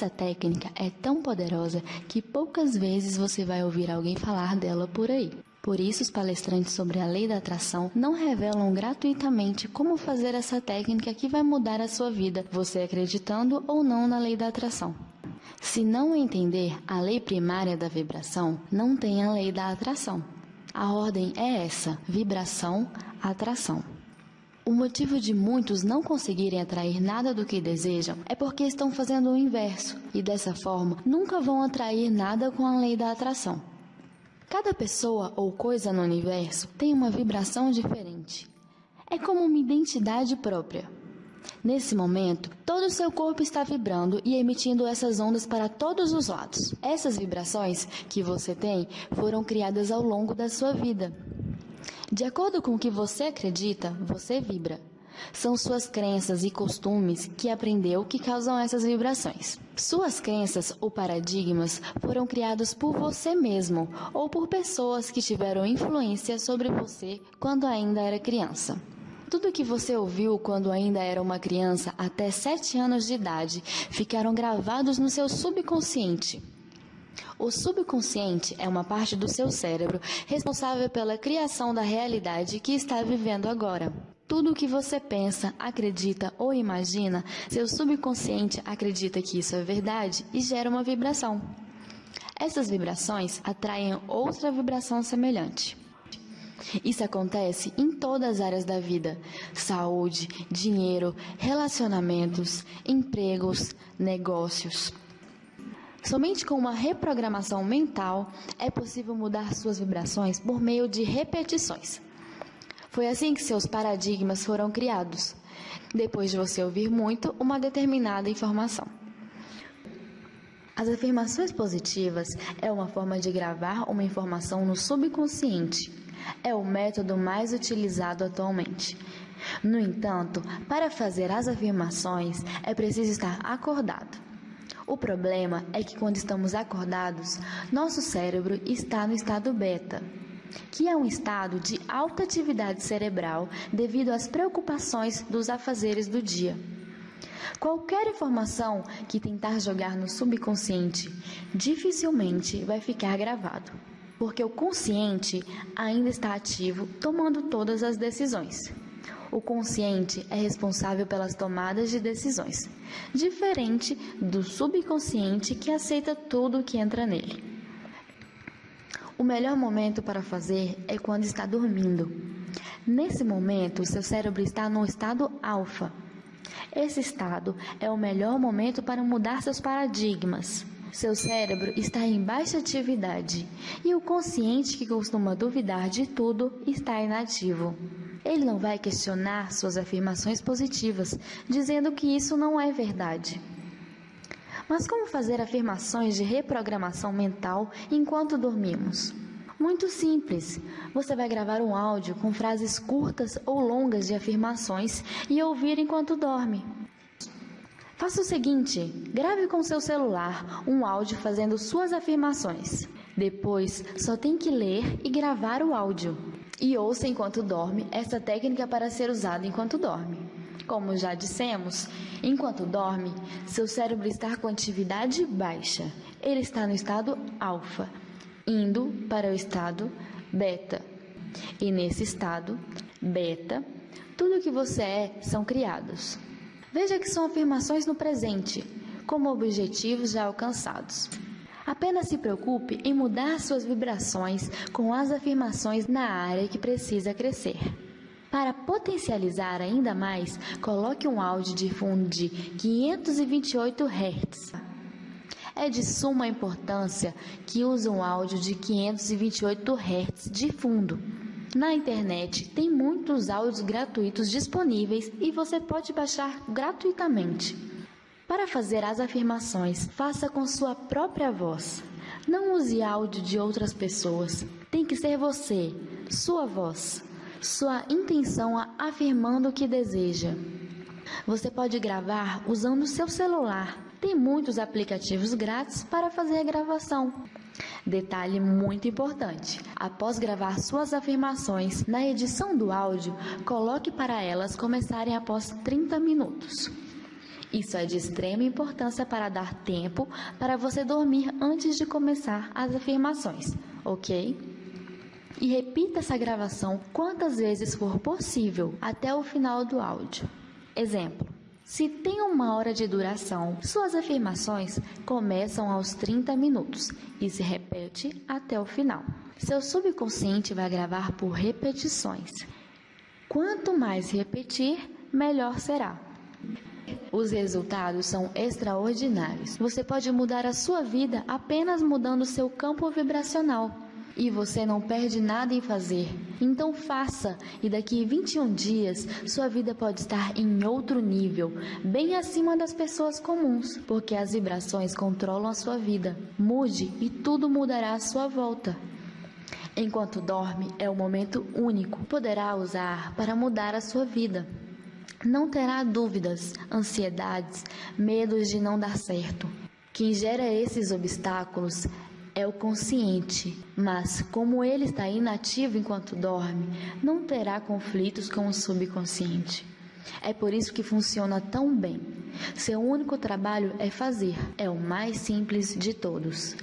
Essa técnica é tão poderosa que poucas vezes você vai ouvir alguém falar dela por aí. Por isso, os palestrantes sobre a lei da atração não revelam gratuitamente como fazer essa técnica que vai mudar a sua vida, você acreditando ou não na lei da atração. Se não entender a lei primária da vibração, não tem a lei da atração. A ordem é essa: vibração, atração. O motivo de muitos não conseguirem atrair nada do que desejam é porque estão fazendo o inverso e dessa forma nunca vão atrair nada com a lei da atração. Cada pessoa ou coisa no universo tem uma vibração diferente. É como uma identidade própria. Nesse momento, todo o seu corpo está vibrando e emitindo essas ondas para todos os lados. Essas vibrações que você tem foram criadas ao longo da sua vida. De acordo com o que você acredita, você vibra. São suas crenças e costumes que aprendeu que causam essas vibrações. Suas crenças ou paradigmas foram criados por você mesmo ou por pessoas que tiveram influência sobre você quando ainda era criança. Tudo que você ouviu quando ainda era uma criança até 7 anos de idade ficaram gravados no seu subconsciente. O subconsciente é uma parte do seu cérebro responsável pela criação da realidade que está vivendo agora. Tudo o que você pensa, acredita ou imagina, seu subconsciente acredita que isso é verdade e gera uma vibração. Essas vibrações atraem outra vibração semelhante. Isso acontece em todas as áreas da vida: saúde, dinheiro, relacionamentos, empregos, negócios. Somente com uma reprogramação mental é possível mudar suas vibrações por meio de repetições. Foi assim que seus paradigmas foram criados, depois de você ouvir muito uma determinada informação. As afirmações positivas é uma forma de gravar uma informação no subconsciente. É o método mais utilizado atualmente. No entanto, para fazer as afirmações é preciso estar acordado. O problema é que quando estamos acordados, nosso cérebro está no estado beta, que é um estado de alta atividade cerebral devido às preocupações dos afazeres do dia. Qualquer informação que tentar jogar no subconsciente dificilmente vai ficar gravado, porque o consciente ainda está ativo tomando todas as decisões. O consciente é responsável pelas tomadas de decisões, diferente do subconsciente que aceita tudo o que entra nele. O melhor momento para fazer é quando está dormindo. Nesse momento, seu cérebro está no estado alfa. Esse estado é o melhor momento para mudar seus paradigmas. Seu cérebro está em baixa atividade e o consciente que costuma duvidar de tudo está inativo. Ele não vai questionar suas afirmações positivas, dizendo que isso não é verdade. Mas como fazer afirmações de reprogramação mental enquanto dormimos? Muito simples. Você vai gravar um áudio com frases curtas ou longas de afirmações e ouvir enquanto dorme. Faça o seguinte: grave com seu celular um áudio fazendo suas afirmações. Depois, só tem que ler e gravar o áudio. E ouça enquanto dorme essa técnica para ser usada enquanto dorme. Como já dissemos, enquanto dorme, seu cérebro está com atividade baixa. Ele está no estado alfa, indo para o estado beta. E nesse estado beta, tudo o que você é são criados. Veja que são afirmações no presente, como objetivos já alcançados. Apenas se preocupe em mudar suas vibrações com as afirmações na área que precisa crescer. Para potencializar ainda mais, coloque um áudio de fundo de 528 Hz. É de suma importância que use um áudio de 528 Hz de fundo. Na internet tem muitos áudios gratuitos disponíveis e você pode baixar gratuitamente. Para fazer as afirmações, faça com sua própria voz. Não use áudio de outras pessoas. Tem que ser você, sua voz sua intenção afirmando o que deseja. Você pode gravar usando seu celular. Tem muitos aplicativos grátis para fazer a gravação. Detalhe muito importante: após gravar suas afirmações, na edição do áudio, coloque para elas começarem após 30 minutos. Isso é de extrema importância para dar tempo para você dormir antes de começar as afirmações, ok? E repita essa gravação quantas vezes for possível até o final do áudio. Exemplo: se tem uma hora de duração, suas afirmações começam aos 30 minutos e se repete até o final. Seu subconsciente vai gravar por repetições. Quanto mais repetir, melhor será. Os resultados são extraordinários. Você pode mudar a sua vida apenas mudando seu campo vibracional. E você não perde nada em fazer. Então faça, e daqui 21 dias sua vida pode estar em outro nível, bem acima das pessoas comuns, porque as vibrações controlam a sua vida. Mude e tudo mudará à sua volta. Enquanto dorme, é um momento único, poderá usar para mudar a sua vida. Não terá dúvidas, ansiedades, medos de não dar certo. Quem gera esses obstáculos é o consciente, mas como ele está inativo enquanto dorme, não terá conflitos com o subconsciente. É por isso que funciona tão bem. Seu único trabalho é fazer, é o mais simples de todos.